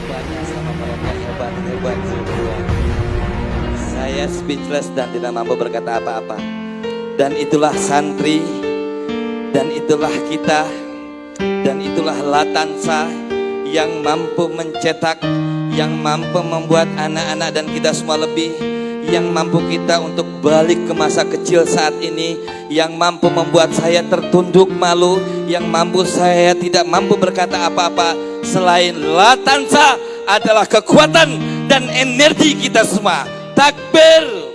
jawabannya sama mereka hebat-hebat semua. Saya speechless dan tidak mampu berkata apa-apa. Dan itulah santri, dan itulah kita, dan itulah Latansa yang mampu mencetak, yang mampu membuat anak-anak dan kita semua lebih yang mampu kita untuk balik ke masa kecil saat ini, yang mampu membuat saya tertunduk malu, yang mampu saya tidak mampu berkata apa-apa selain latansa adalah kekuatan dan energi kita semua. Takbir!